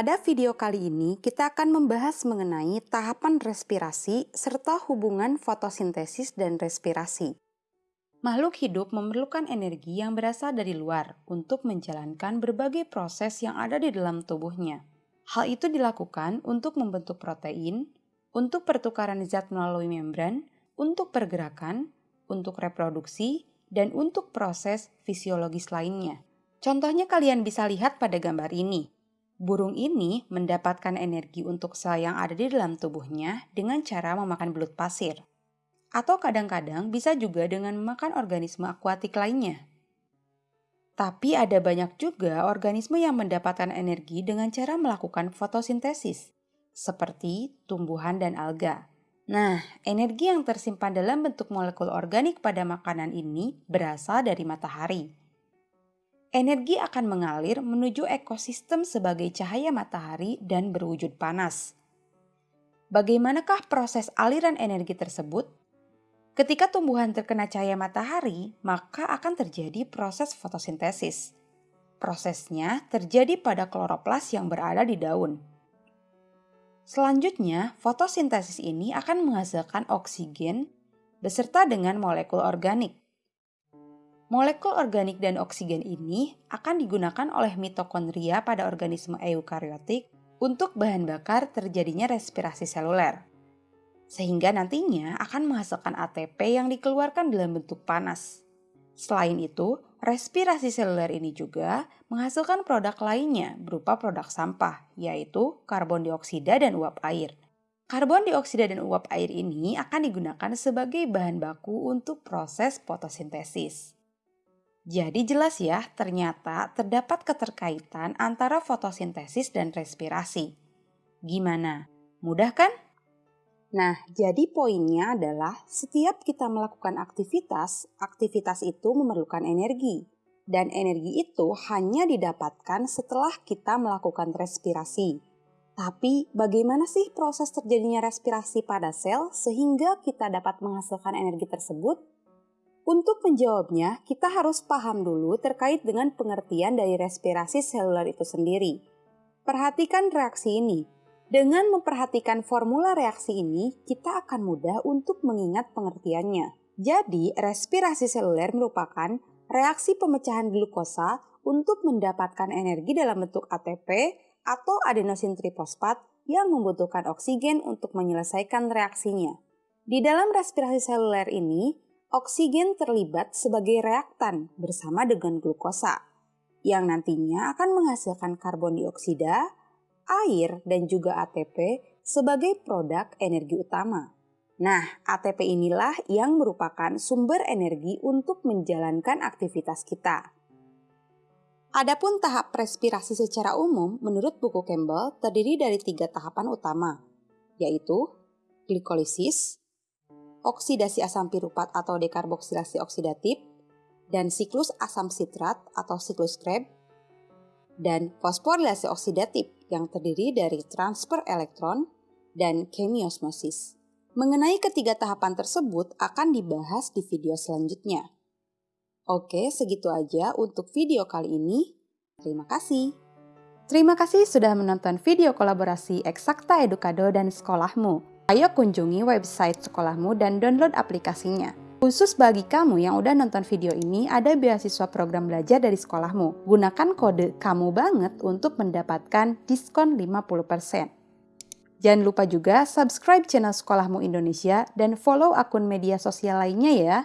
Pada video kali ini, kita akan membahas mengenai tahapan respirasi serta hubungan fotosintesis dan respirasi. Makhluk hidup memerlukan energi yang berasal dari luar untuk menjalankan berbagai proses yang ada di dalam tubuhnya. Hal itu dilakukan untuk membentuk protein, untuk pertukaran zat melalui membran, untuk pergerakan, untuk reproduksi, dan untuk proses fisiologis lainnya. Contohnya kalian bisa lihat pada gambar ini. Burung ini mendapatkan energi untuk sel yang ada di dalam tubuhnya dengan cara memakan belut pasir. Atau kadang-kadang bisa juga dengan memakan organisme akuatik lainnya. Tapi ada banyak juga organisme yang mendapatkan energi dengan cara melakukan fotosintesis, seperti tumbuhan dan alga. Nah, energi yang tersimpan dalam bentuk molekul organik pada makanan ini berasal dari matahari energi akan mengalir menuju ekosistem sebagai cahaya matahari dan berwujud panas. Bagaimanakah proses aliran energi tersebut? Ketika tumbuhan terkena cahaya matahari, maka akan terjadi proses fotosintesis. Prosesnya terjadi pada kloroplas yang berada di daun. Selanjutnya, fotosintesis ini akan menghasilkan oksigen beserta dengan molekul organik. Molekul organik dan oksigen ini akan digunakan oleh mitokondria pada organisme eukariotik untuk bahan bakar terjadinya respirasi seluler. Sehingga nantinya akan menghasilkan ATP yang dikeluarkan dalam bentuk panas. Selain itu, respirasi seluler ini juga menghasilkan produk lainnya berupa produk sampah, yaitu karbon dioksida dan uap air. Karbon dioksida dan uap air ini akan digunakan sebagai bahan baku untuk proses fotosintesis. Jadi jelas ya, ternyata terdapat keterkaitan antara fotosintesis dan respirasi. Gimana? Mudah kan? Nah, jadi poinnya adalah setiap kita melakukan aktivitas, aktivitas itu memerlukan energi. Dan energi itu hanya didapatkan setelah kita melakukan respirasi. Tapi bagaimana sih proses terjadinya respirasi pada sel sehingga kita dapat menghasilkan energi tersebut? Untuk menjawabnya, kita harus paham dulu terkait dengan pengertian dari respirasi seluler itu sendiri. Perhatikan reaksi ini. Dengan memperhatikan formula reaksi ini, kita akan mudah untuk mengingat pengertiannya. Jadi, respirasi seluler merupakan reaksi pemecahan glukosa untuk mendapatkan energi dalam bentuk ATP atau adenosin trifosfat yang membutuhkan oksigen untuk menyelesaikan reaksinya. Di dalam respirasi seluler ini, oksigen terlibat sebagai reaktan bersama dengan glukosa, yang nantinya akan menghasilkan karbon dioksida, air, dan juga ATP sebagai produk energi utama. Nah, ATP inilah yang merupakan sumber energi untuk menjalankan aktivitas kita. Adapun tahap respirasi secara umum menurut buku Campbell terdiri dari tiga tahapan utama, yaitu glikolisis, oksidasi asam pirupat atau dekarboksilasi oksidatif, dan siklus asam sitrat atau siklus Krebs, dan fosforilasi oksidatif yang terdiri dari transfer elektron dan kemiosmosis. Mengenai ketiga tahapan tersebut akan dibahas di video selanjutnya. Oke, segitu aja untuk video kali ini. Terima kasih. Terima kasih sudah menonton video kolaborasi Eksakta Edukado dan Sekolahmu. Ayo kunjungi website sekolahmu dan download aplikasinya. Khusus bagi kamu yang udah nonton video ini, ada beasiswa program belajar dari sekolahmu. Gunakan kode kamu banget untuk mendapatkan diskon 50%. Jangan lupa juga subscribe channel Sekolahmu Indonesia dan follow akun media sosial lainnya ya.